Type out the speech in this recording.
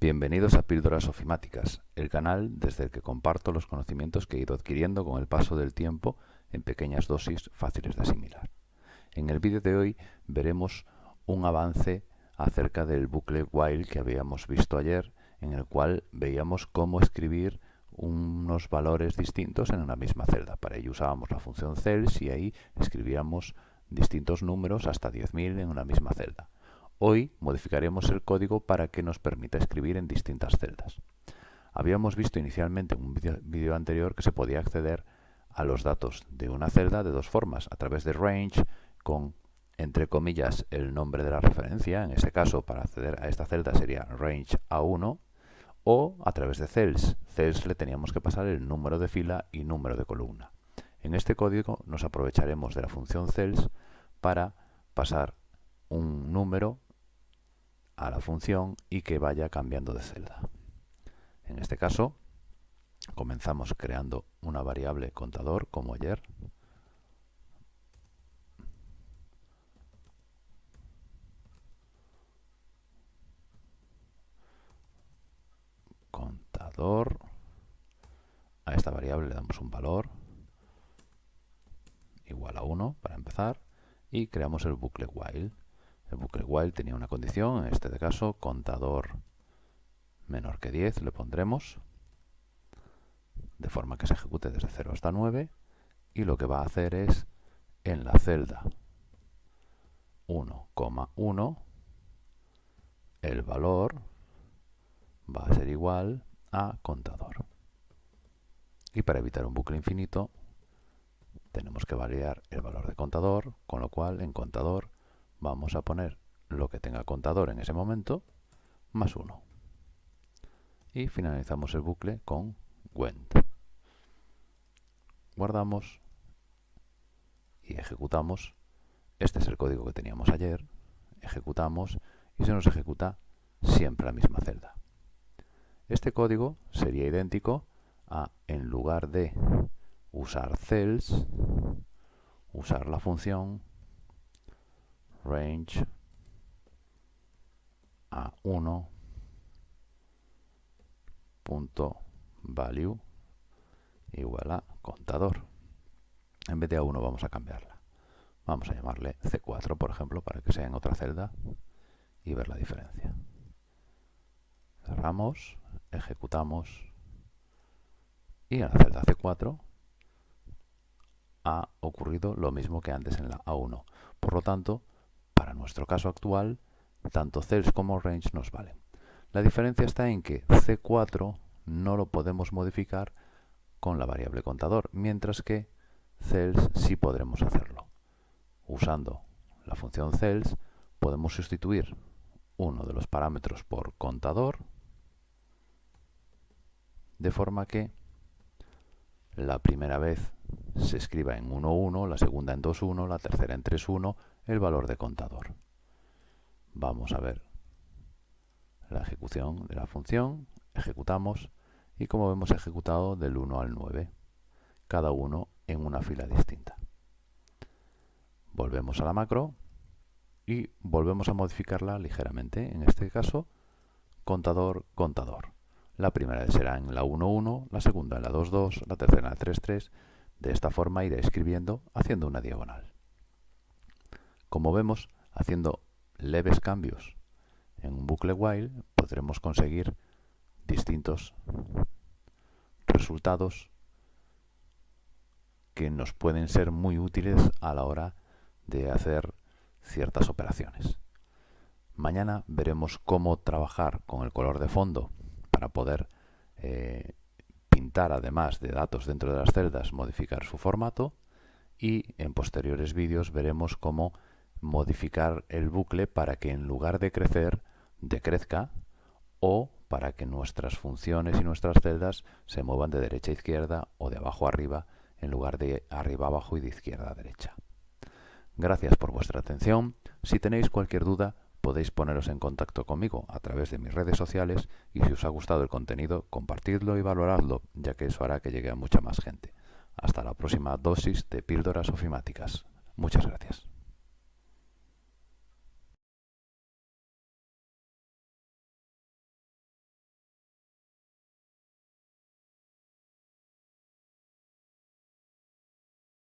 Bienvenidos a Píldoras Ofimáticas, el canal desde el que comparto los conocimientos que he ido adquiriendo con el paso del tiempo en pequeñas dosis fáciles de asimilar. En el vídeo de hoy veremos un avance acerca del bucle while que habíamos visto ayer, en el cual veíamos cómo escribir unos valores distintos en una misma celda. Para ello usábamos la función cells y ahí escribíamos distintos números hasta 10.000 en una misma celda. Hoy modificaremos el código para que nos permita escribir en distintas celdas. Habíamos visto inicialmente en un vídeo anterior que se podía acceder a los datos de una celda de dos formas, a través de range con entre comillas el nombre de la referencia, en este caso para acceder a esta celda sería range A1 o a través de cells. Cells le teníamos que pasar el número de fila y número de columna. En este código nos aprovecharemos de la función cells para pasar un número a la función y que vaya cambiando de celda. En este caso, comenzamos creando una variable contador como ayer. Contador. A esta variable le damos un valor igual a 1 para empezar y creamos el bucle while. El bucle while tenía una condición, en este caso contador menor que 10 le pondremos, de forma que se ejecute desde 0 hasta 9, y lo que va a hacer es, en la celda 1,1, el valor va a ser igual a contador. Y para evitar un bucle infinito, tenemos que variar el valor de contador, con lo cual en contador vamos a poner lo que tenga contador en ese momento, más 1. Y finalizamos el bucle con went. Guardamos y ejecutamos. Este es el código que teníamos ayer. Ejecutamos y se nos ejecuta siempre la misma celda. Este código sería idéntico a, en lugar de usar cells, usar la función range a 1 punto value igual a contador. En vez de a 1 vamos a cambiarla. Vamos a llamarle C4, por ejemplo, para que sea en otra celda y ver la diferencia. Cerramos, ejecutamos y en la celda C4 ha ocurrido lo mismo que antes en la A1. Por lo tanto, para nuestro caso actual, tanto cells como range nos valen. La diferencia está en que C4 no lo podemos modificar con la variable contador, mientras que cells sí podremos hacerlo. Usando la función cells podemos sustituir uno de los parámetros por contador, de forma que la primera vez se escriba en 1.1, la segunda en 2.1, la tercera en 3.1, el valor de contador. Vamos a ver la ejecución de la función, ejecutamos y como hemos ejecutado del 1 al 9, cada uno en una fila distinta. Volvemos a la macro y volvemos a modificarla ligeramente, en este caso contador, contador. La primera será en la 1.1, la segunda en la 2.2, la tercera en la 3.3. De esta forma iré escribiendo haciendo una diagonal. Como vemos, haciendo leves cambios en un bucle while podremos conseguir distintos resultados que nos pueden ser muy útiles a la hora de hacer ciertas operaciones. Mañana veremos cómo trabajar con el color de fondo para poder eh, pintar además de datos dentro de las celdas, modificar su formato y en posteriores vídeos veremos cómo modificar el bucle para que en lugar de crecer, decrezca o para que nuestras funciones y nuestras celdas se muevan de derecha a izquierda o de abajo a arriba en lugar de arriba a abajo y de izquierda a derecha. Gracias por vuestra atención. Si tenéis cualquier duda, podéis poneros en contacto conmigo a través de mis redes sociales y si os ha gustado el contenido, compartidlo y valoradlo, ya que eso hará que llegue a mucha más gente. Hasta la próxima dosis de píldoras ofimáticas. Muchas gracias.